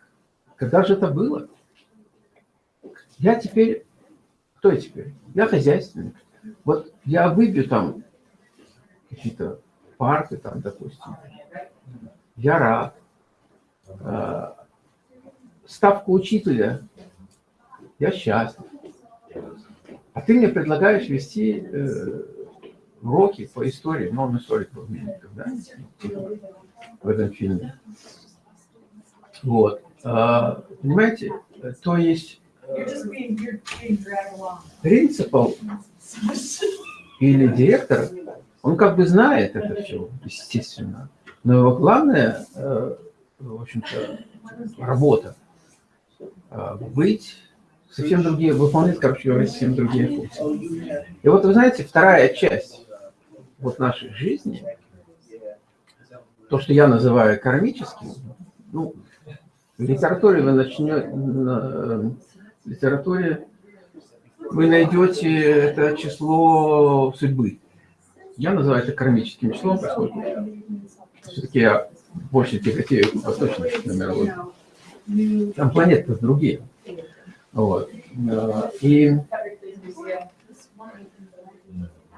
A: когда же это было? Я теперь, кто я теперь? Я хозяйственник. Вот я выбью там какие-то парты, там, допустим. Я рад. А, ставку учителя. Я счастлив. А ты мне предлагаешь вести э, уроки по истории, но он историк был да? В этом фильме. Вот. А, понимаете? То есть принципал или директор, он как бы знает это все, естественно. Но его главная, э, в общем-то, работа э, быть совсем другие, выполнять, короче говоря, совсем другие функции. И вот вы знаете, вторая часть вот нашей жизни, то, что я называю кармическим, ну, литературе вы начнете, в литературе вы найдете это число судьбы. Я называю это кармическим числом, поскольку все-таки я больше тяготею к восточной нумерологии. Там планеты другие. Вот. И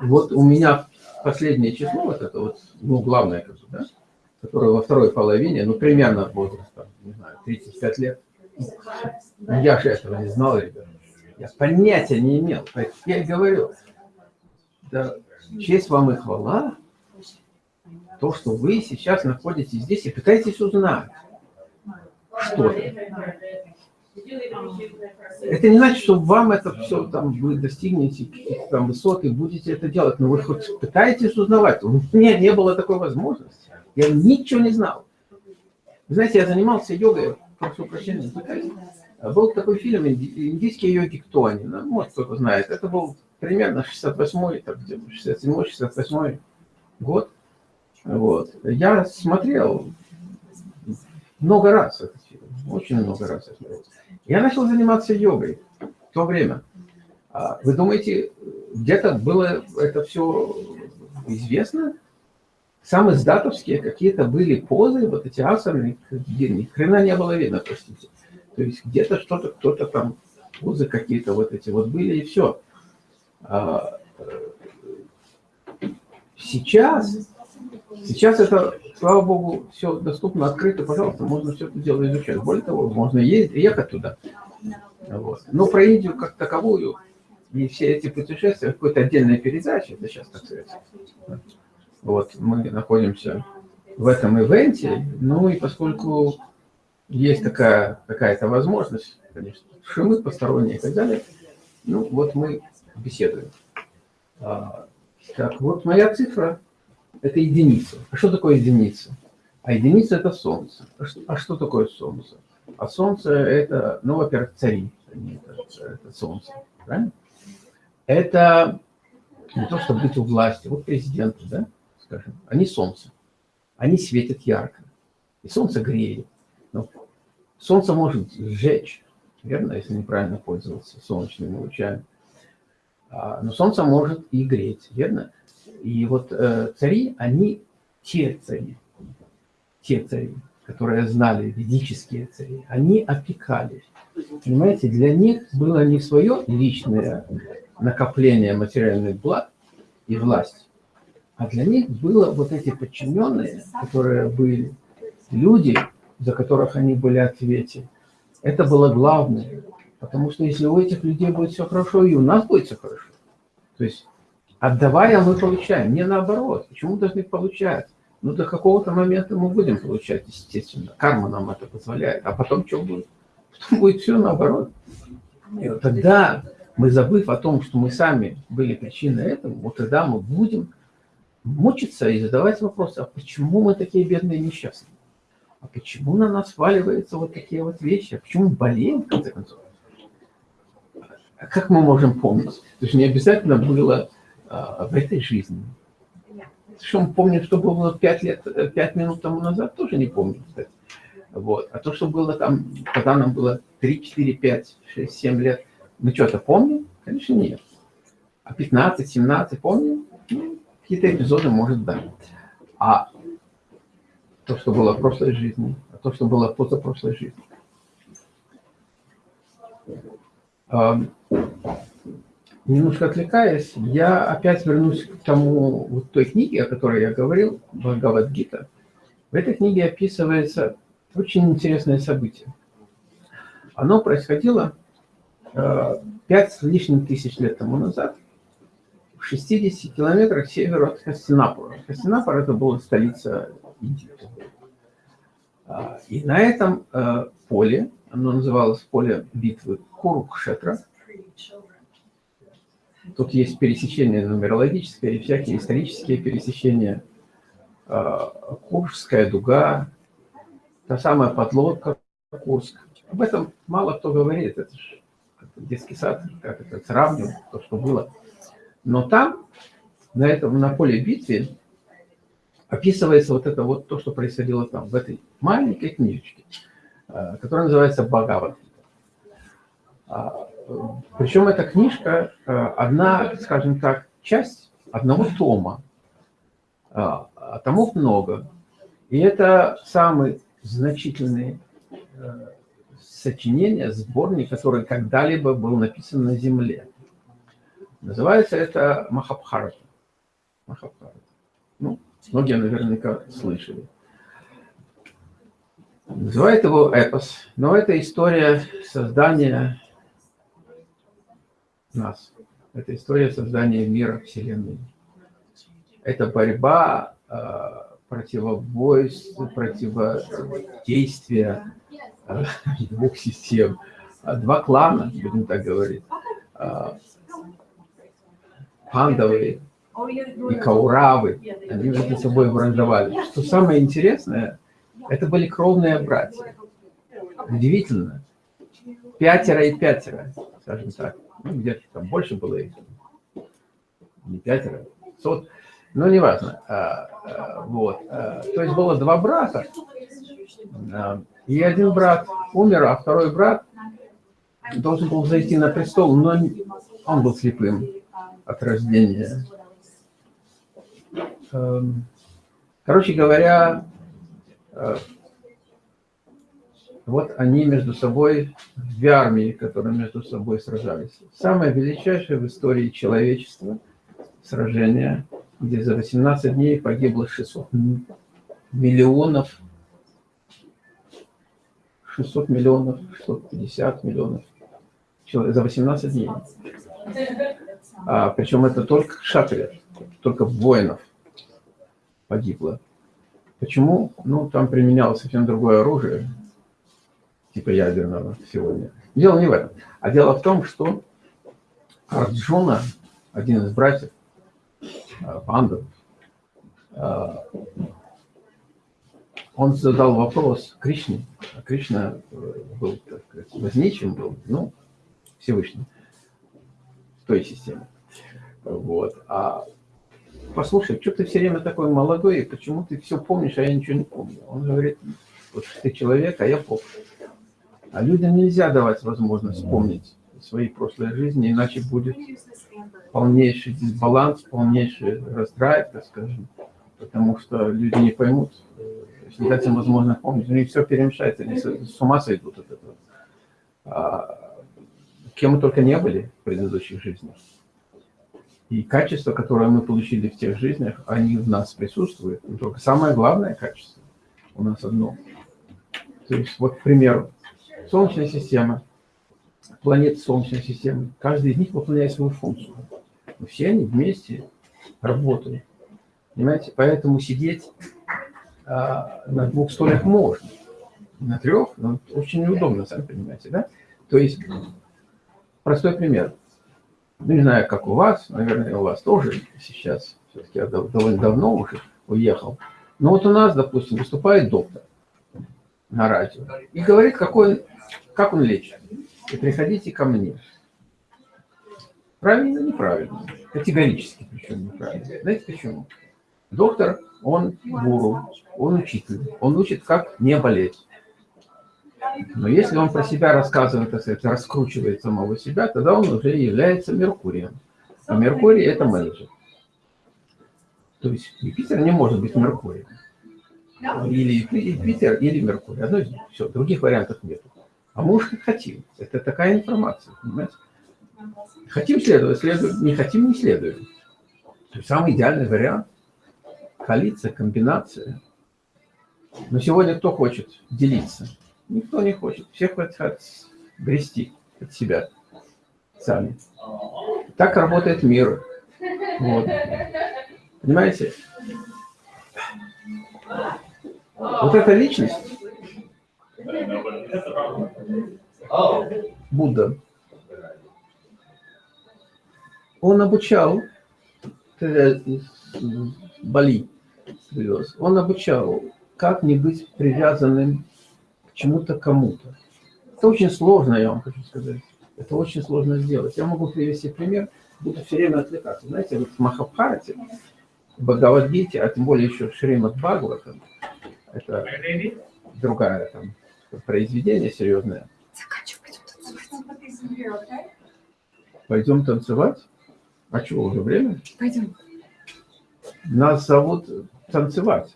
A: вот у меня последнее число, вот это вот, ну, главное, да, которое во второй половине, ну, примерно возраста, не знаю, 35 лет. Я же этого не знал, ребята. Я понятия не имел. Я и говорю, да, честь вам и хвала, то, что вы сейчас находитесь здесь и пытаетесь узнать что-то. Это не значит, что вам это все, там, вы достигнете каких-то там высот и будете это делать, но вы хоть пытаетесь узнавать. У меня не было такой возможности. Я ничего не знал. Вы знаете, я занимался йогой, прошу прощения, был такой фильм «Индийские йоги кто они?». Ну, может, кто-то знает. Это был примерно 68-й, 67-й, 68-й год. Вот. Я смотрел много раз этот фильм, очень много раз я смотрел. Я начал заниматься йогой в то время. А вы думаете, где-то было это все известно? Самые сдатовские какие-то были позы, вот эти асаны, где ни хрена не было видно, простите. То есть где-то что-то, кто-то там, позы какие-то вот эти вот были, и все. А, э, сейчас, сейчас это, слава богу, все доступно, открыто, пожалуйста, можно все это дело изучать. Более того, можно ездить, ехать туда. Вот. Но про Индию как таковую и все эти путешествия, какой-то отдельная передача, это сейчас так сказать. Вот, мы находимся в этом ивенте, ну и поскольку есть такая какая-то возможность, конечно, шумы посторонние и так далее. Ну, вот мы беседуем. А, так, вот моя цифра – это единица. А что такое единица? А единица – это Солнце. А что, а что такое Солнце? А Солнце – это, ну, во-первых, цари, это, это Солнце, правильно? Это не то, чтобы быть у власти. Вот президенты, да, скажем, они Солнце. Они светят ярко. И Солнце греет. Но солнце может сжечь, верно, если неправильно пользоваться солнечными лучами. А, но солнце может и греть, верно? И вот э, цари, они те цари, те цари, которые знали, ведические цари, они опекали. Понимаете, для них было не свое личное накопление материальных благ и власть, а для них было вот эти подчиненные, которые были люди, за которых они были ответы. Это было главное. Потому что если у этих людей будет все хорошо, и у нас будет все хорошо. То есть, отдавая, мы получаем. Не наоборот. Почему должны получать? Ну, до какого-то момента мы будем получать, естественно. Карма нам это позволяет. А потом что будет? Потом будет все наоборот. И вот тогда мы, забыв о том, что мы сами были причиной этого, вот тогда мы будем мучиться и задавать вопросы, а почему мы такие бедные и несчастные? а почему на нас сваливаются вот такие вот вещи? А почему мы болеем, в конце концов? А как мы можем помнить? То есть не обязательно было а, в этой жизни. Что мы помним, что было 5 лет, 5 минут тому назад, тоже не помню, кстати. Вот. А то, что было там, когда нам было 3, 4, 5, 6, 7 лет, мы что-то помним? Конечно, нет. А 15, 17 помним? Ну, какие-то эпизоды, может, да. А то, что было в прошлой жизни, а то, что было в позапрошлой жизни. Немножко отвлекаясь, я опять вернусь к тому, вот той книге, о которой я говорил, Бхагавадгита. В этой книге описывается очень интересное событие. Оно происходило а, пять с лишним тысяч лет тому назад в 60 километрах северу от Хастинапура. Хастинапур – это была столица Индии. А, и на этом э, поле, оно называлось поле битвы Курукшетра, тут есть пересечения нумерологические и всякие исторические пересечения, а, Куршская дуга, та самая подлодка Курск. Об этом мало кто говорит, это же детский сад, как это сравнивать, то, что было. Но там, на этом, на поле битвы, описывается вот это вот то, что происходило там, в этой маленькой книжечке, э, которая называется «Бхагават». А, Причем эта книжка э, одна, скажем так, часть одного тома. А, а томов много. И это самый значительный э, сочинение, сборник, который когда-либо был написан на Земле. Называется это Махабхарата. Махабхарата. Ну, многие наверняка слышали. Называют его эпос, но это история создания нас. Это история создания мира, Вселенной. Это борьба, а, противобойство, противодействие а, двух систем. А, два клана, будем так говорить. Пандовые и Кауравы. Они между собой враждовали. Что самое интересное, это были кровные братья. Удивительно. Пятеро и пятеро, скажем так. Ну, где-то там больше было их. Не пятеро, сот. Ну, неважно. А, а, вот. А, то есть было два брата. А, и один брат умер, а второй брат должен был зайти на престол, но он был слепым от рождения. Эм, короче говоря, э, вот они между собой, две армии, которые между собой сражались. Самое величайшее в истории человечества сражение, где за 18 дней погибло 600 миллионов, 600 миллионов, 650 миллионов человек за 18 дней. А, причем это только шатрия, только воинов погибло. Почему? Ну, там применялось совсем другое оружие, типа ядерного сегодня. Дело не в этом. А дело в том, что Арджуна, один из братьев, э, пандов, э, он задал вопрос Кришне. А Кришна э, был, так сказать, возничим был, ну, Всевышний, той системе. Вот. А послушай, что ты все время такой молодой, и почему ты все помнишь, а я ничего не помню? Он говорит, вот ты человек, а я помню. А людям нельзя давать возможность вспомнить свои прошлые жизни, иначе будет полнейший дисбаланс, полнейший раздрай, так скажем, потому что люди не поймут, если дать им возможность помнить, у них все перемешается, они с ума сойдут от этого. Кем мы только не были в предыдущих жизнях. И качества, которые мы получили в тех жизнях, они в нас присутствуют. Но только самое главное качество у нас одно. То есть, вот, к примеру, Солнечная система, планеты Солнечной системы, каждый из них выполняет свою функцию. Но все они вместе работают. Понимаете? Поэтому сидеть а, на двух стульях можно. На трех, но очень неудобно, сами понимаете, да? То есть, простой пример. Ну, не знаю, как у вас, наверное, у вас тоже сейчас, все-таки я довольно давно уже уехал. Но вот у нас, допустим, выступает доктор на радио и говорит, какой, как он лечит. И приходите ко мне. Правильно, неправильно. Категорически причем неправильно. Знаете почему? Доктор, он гуру, он учитель. Он учит, как не болеть. Но если он про себя рассказывает, так сказать, раскручивает самого себя, тогда он уже является Меркурием. А Меркурий – это менеджер. То есть Юпитер не может быть Меркурием. Или Юпитер, или Меркурий. Одно из них. Все, других вариантов нет. А мы уж как хотим. Это такая информация, понимаете? Хотим следовать, следуем. Не хотим, не следуем. То есть самый идеальный вариант – коалиция, комбинация. Но сегодня кто хочет делиться? Никто не хочет. Все хотят грести от себя сами. Так работает мир. Вот. Понимаете? Вот эта личность, Будда, он обучал, Бали привез, он обучал, как не быть привязанным чему-то, кому-то. Это очень сложно, я вам хочу сказать. Это очень сложно сделать. Я могу привести пример, буду все время отвлекаться. Знаете, вот в Махабхарате, в Бхагавадгите, а тем более еще в Шримад Бхагаватам, это другая там произведение серьезное. Пойдем танцевать? А чего, уже время?
B: Пойдем.
A: Нас зовут танцевать.